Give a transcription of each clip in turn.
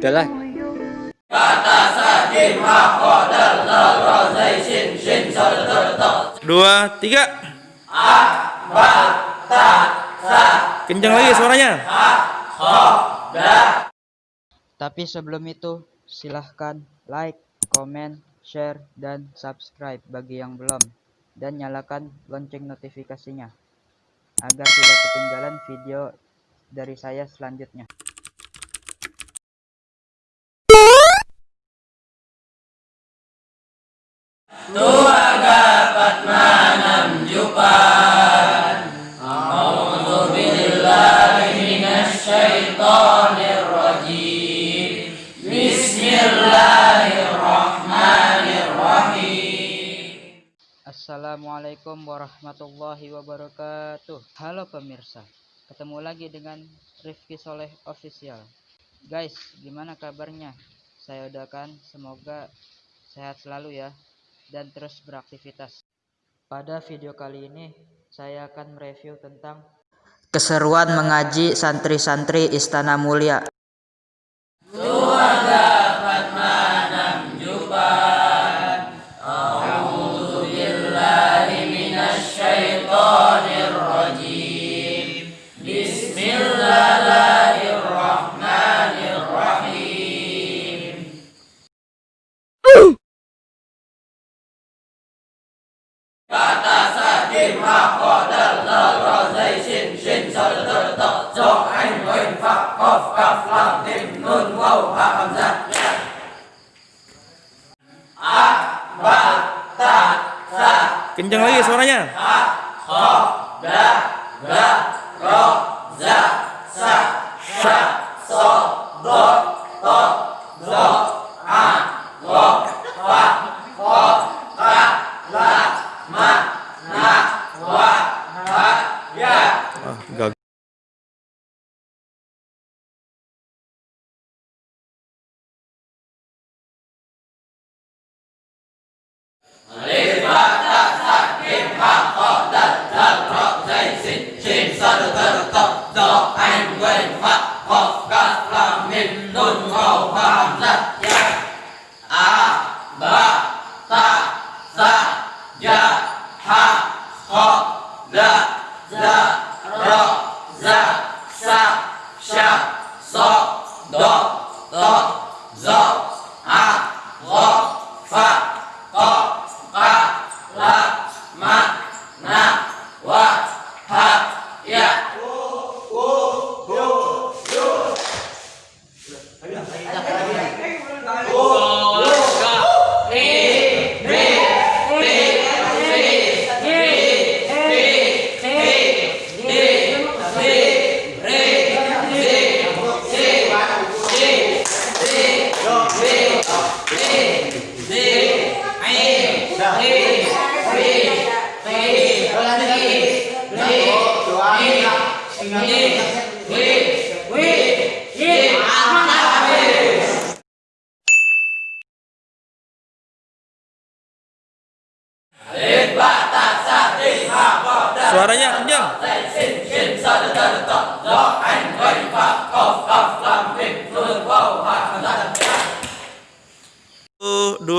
udahlah dua tiga kencang lagi suaranya Tapi sebelum itu, silahkan like, comment, share, dan subscribe bagi yang belum. Dan nyalakan lonceng notifikasinya. Agar tidak ketinggalan video dari saya selanjutnya. Assalamualaikum warahmatullahi wabarakatuh. Halo pemirsa Ketemu lagi dengan Rifki Soleh Official. Guys, gimana kabarnya? Saya udakan semoga sehat selalu ya Dan terus beraktivitas. Pada video kali ini Saya akan mereview tentang Keseruan mengaji santri-santri Istana Mulia kencang lagi suaranya. Ah, sơ được anh quyền pháp học các là mình nôn ngầu hàm rất giác ta sa ya ha kho la la ro ra sa sha so do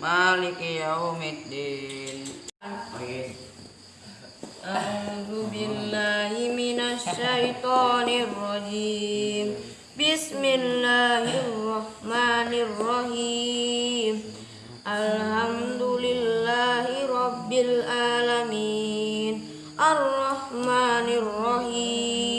maliki yaumiddin. A'udzu billahi minasyaitonir rajim Bismillahirrahmanirrahim. Alhamdulillahi rabbil alamin. Arrahmanirrahim.